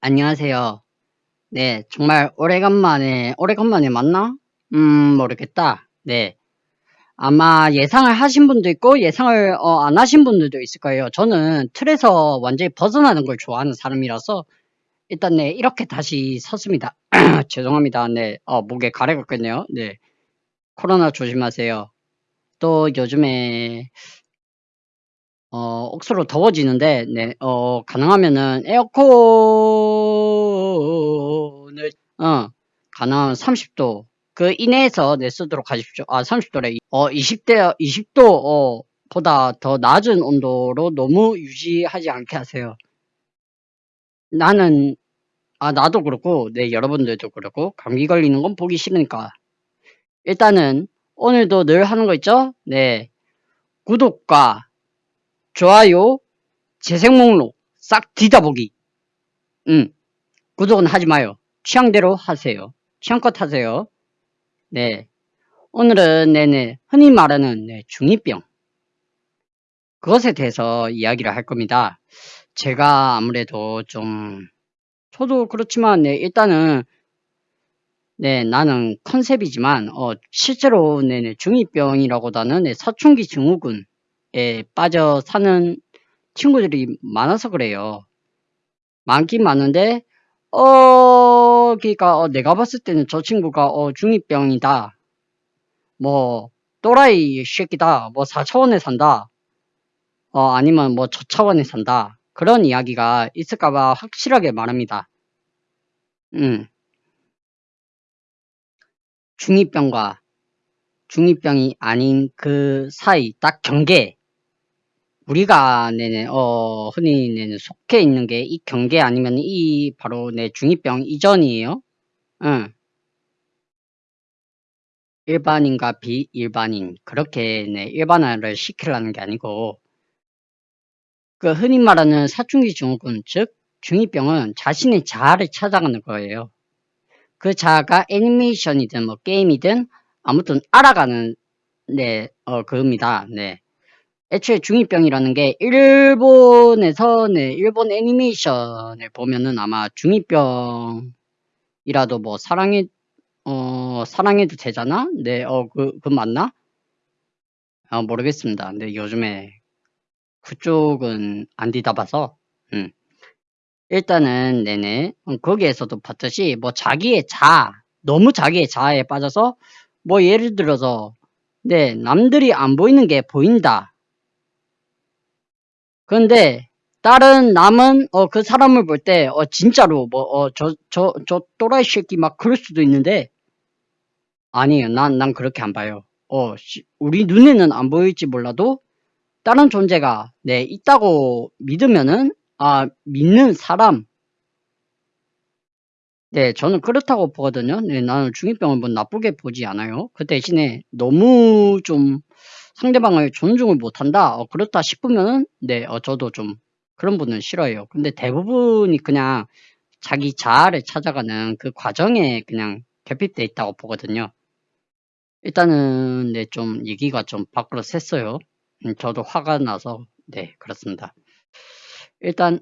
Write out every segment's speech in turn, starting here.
안녕하세요. 네, 정말 오래간만에, 오래간만에 맞나? 음, 모르겠다. 네. 아마 예상을 하신 분도 있고, 예상을 어, 안 하신 분들도 있을 거예요. 저는 틀에서 완전히 벗어나는 걸 좋아하는 사람이라서, 일단 네, 이렇게 다시 섰습니다. 죄송합니다. 네, 어, 목에 가래가 꼈네요. 네. 코로나 조심하세요. 또 요즘에 어, 억수로 더워지는데, 네, 어, 가능하면은 에어컨을, 어, 가능하면 30도, 그 이내에서 네, 쓰도록 하십시오. 아, 30도래. 어, 20대, 20도, 어, 보다 더 낮은 온도로 너무 유지하지 않게 하세요. 나는, 아, 나도 그렇고, 네, 여러분들도 그렇고, 감기 걸리는 건 보기 싫으니까. 일단은, 오늘도 늘 하는 거 있죠? 네. 구독과 좋아요, 재생 목록 싹 뒤다보기. 음, 구독은 하지 마요. 취향대로 하세요. 취향껏 하세요. 네. 오늘은 네네 흔히 말하는 네, 중2병 그것에 대해서 이야기를 할 겁니다. 제가 아무래도 좀 저도 그렇지만 네, 일단은 네 나는 컨셉이지만 어, 실제로 네네 중2병이라고보다는 네, 사춘기 증후군 에 빠져 사는 친구들이 많아서 그래요. 많긴 많은데 어 그러니까 어, 내가 봤을 때는 저 친구가 어 중2병이다. 뭐 또라이 새끼다. 뭐 4차원에 산다. 어 아니면 뭐 저차원에 산다. 그런 이야기가 있을까봐 확실하게 말합니다. 음. 중2병과 중2병이 아닌 그 사이 딱 경계 우리가 네네 어 흔히 네네 속해 있는 게 이 경계 아니면 이 바로 내 중2병 이전이에요. 응. 일반인과 비일반인 그렇게 네 일반화를 시키려는 게 아니고 그 흔히 말하는 사춘기 증후군 즉 중2병은 자신의 자아를 찾아가는 거예요. 그 자아가 애니메이션이든 뭐 게임이든 아무튼 알아가는 네, 어, 그겁니다. 네. 애초에 중2병이라는 게 일본에서 네, 일본 애니메이션을 보면은 아마 중2병이라도 뭐 사랑해 어 사랑해도 되잖아? 네, 어그그 맞나? 아 모르겠습니다. 근데 요즘에 그쪽은 안 뒤다봐서 음. 일단은 네네 음, 거기에서도 봤듯이 뭐 자기의 자아 너무 자기의 자아에 빠져서 뭐 예를 들어서 네 남들이 안 보이는 게 보인다 그런데 다른 남은 어, 그 사람을 볼 때 어, 진짜로 뭐 어, 저 저 저 또라이 새끼 막 그럴 수도 있는데 아니에요. 난 난 그렇게 안 봐요. 어, 시, 우리 눈에는 안 보일지 몰라도 다른 존재가 네 있다고 믿으면은 아 믿는 사람 네 저는 그렇다고 보거든요. 네 나는 중2병을 뭐 나쁘게 보지 않아요. 그 대신에 너무 좀 상대방을 존중을 못한다. 어, 그렇다 싶으면은 네 어, 저도 좀 그런 분은 싫어해요. 근데 대부분이 그냥 자기 자아를 찾아가는 그 과정에 그냥 결핍돼 있다고 보거든요. 일단은 네 좀 얘기가 좀 밖으로 샜어요. 음, 저도 화가 나서 네 그렇습니다. 일단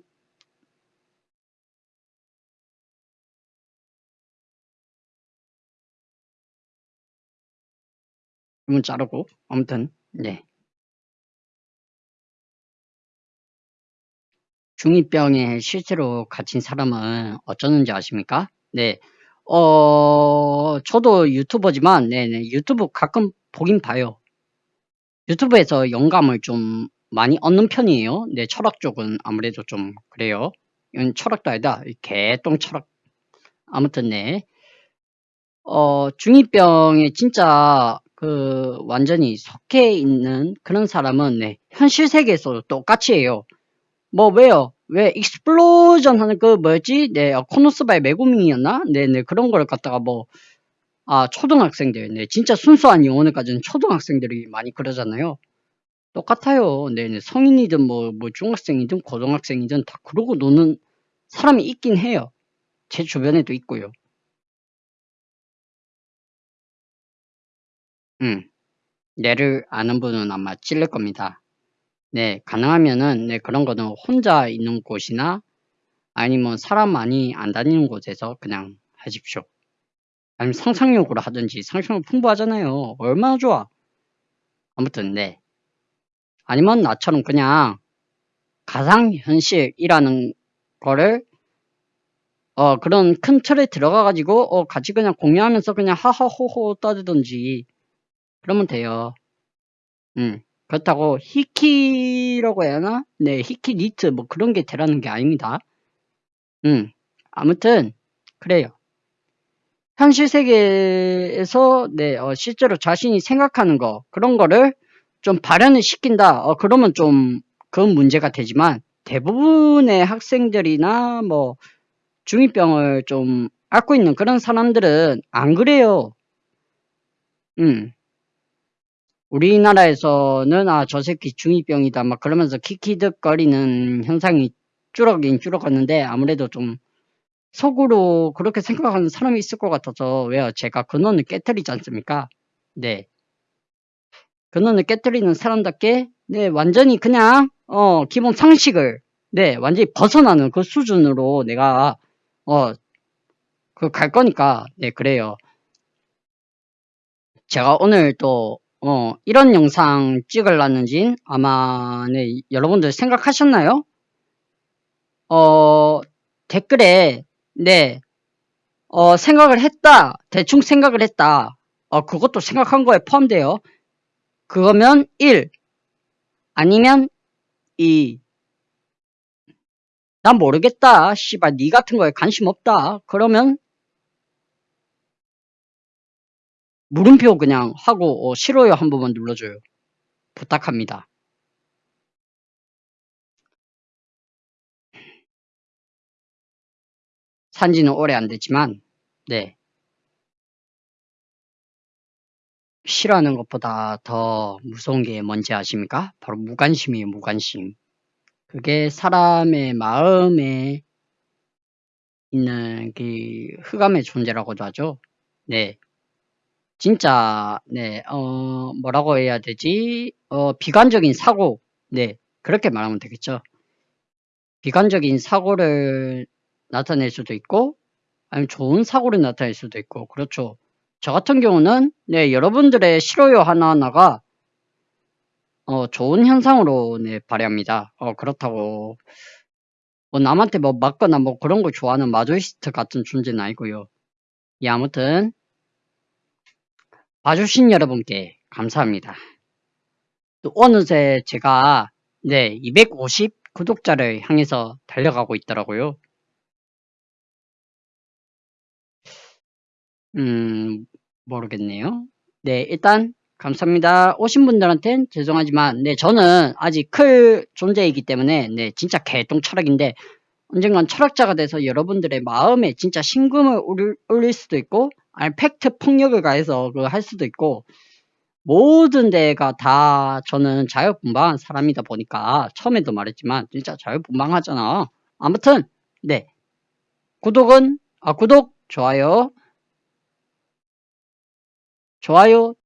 문 자르고 아무튼 네. 중2병에 실제로 갇힌 사람은 어쩌는지 아십니까? 네. 어, 저도 유튜버지만, 네네. 유튜브 가끔 보긴 봐요. 유튜브에서 영감을 좀 많이 얻는 편이에요. 네, 철학 쪽은 아무래도 좀 그래요. 이건 철학도 아니다. 개똥 철학. 아무튼 네. 어, 중2병에 진짜 그 완전히 속해 있는 그런 사람은 네, 현실 세계에서도 똑같이 해요. 뭐 왜요? 왜 익스플로전 하는 그 뭐였지? 네, 어, 코노스바의 메구밍이었나? 네네 네, 그런 걸 갖다가 뭐 아, 초등학생들, 네, 진짜 순수한 영혼을 가진 초등학생들이 많이 그러잖아요. 똑같아요. 네네, 네, 성인이든 뭐, 뭐, 중학생이든 고등학생이든 다 그러고 노는 사람이 있긴 해요. 제 주변에도 있고요. 음, 내를 아는 분은 아마 찔릴 겁니다. 네, 가능하면은 네, 그런 거는 혼자 있는 곳이나 아니면 사람 많이 안 다니는 곳에서 그냥 하십시오. 아니면 상상력으로 하든지 상상력 풍부하잖아요. 얼마나 좋아. 아무튼 네. 아니면 나처럼 그냥 가상현실이라는 거를 어 그런 큰 틀에 들어가 가지고 어 같이 그냥 공유하면서 그냥 하하호호 떠들든지 그러면 돼요. 음 그렇다고 히키라고 해야 하나? 네 히키 니트 뭐 그런 게 되라는 게 아닙니다. 음 아무튼 그래요. 현실 세계에서 네 어, 실제로 자신이 생각하는 거 그런 거를 좀 발현을 시킨다. 어 그러면 좀 그건 문제가 되지만 대부분의 학생들이나 뭐 중이병을 좀 앓고 있는 그런 사람들은 안 그래요. 음. 우리나라에서는 아 저 새끼 중이병이다 막 그러면서 키키득거리는 현상이 줄어긴 줄어갔는데 아무래도 좀 속으로 그렇게 생각하는 사람이 있을 것 같아서 왜요? 제가 근원을 깨뜨리지 않습니까? 네. 근원을 깨뜨리는 사람답게 네 완전히 그냥 어 기본 상식을 네 완전히 벗어나는 그 수준으로 내가 어 그 갈 거니까 네 그래요. 제가 오늘 또 어, 이런 영상 찍으려는진 아마 네, 여러분들 생각하셨나요? 어, 댓글에 네, 어, 생각을 했다. 대충 생각을 했다. 어, 그것도 생각한 거에 포함돼요. 그거면 1 아니면 2. 난 모르겠다. 씨발 니 같은 거에 관심 없다. 그러면 물음표 그냥 하고 어, 싫어요 한 번만 눌러줘요. 부탁합니다. 산지는 오래 안 됐지만 네 싫어하는 것보다 더 무서운 게 뭔지 아십니까? 바로 무관심이에요 무관심. 그게 사람의 마음에 있는 그 흑암의 존재라고도 하죠. 네. 진짜 네, 어, 뭐라고 해야 되지? 어, 비관적인 사고. 네. 그렇게 말하면 되겠죠. 비관적인 사고를 나타낼 수도 있고 아니면 좋은 사고를 나타낼 수도 있고 그렇죠. 저 같은 경우는 네, 여러분들의 싫어요 하나하나가 어, 좋은 현상으로 네, 발휘합니다. 어, 그렇다고 뭐 남한테 뭐 맞거나 뭐 그런 거 좋아하는 마조이스트 같은 존재는 아니고요. 예, 아무튼 봐주신 여러분께 감사합니다. 또 어느새 제가 네, 250 구독자를 향해서 달려가고 있더라고요. 음, 모르겠네요. 네, 일단 감사합니다. 오신 분들한테는 죄송하지만 네, 저는 아직 클 존재이기 때문에 네, 진짜 개똥 철학인데 언젠간 철학자가 돼서 여러분들의 마음에 진짜 올릴, 올릴 수도 있고 아니 팩트 폭력을 가해서 그할 수도 있고 모든 데가 다 저는 자유분방한 사람이다 보니까 처음에도 말했지만 진짜 자유분방하잖아. 아무튼 네. 구독은 아 구독 좋아요. 좋아요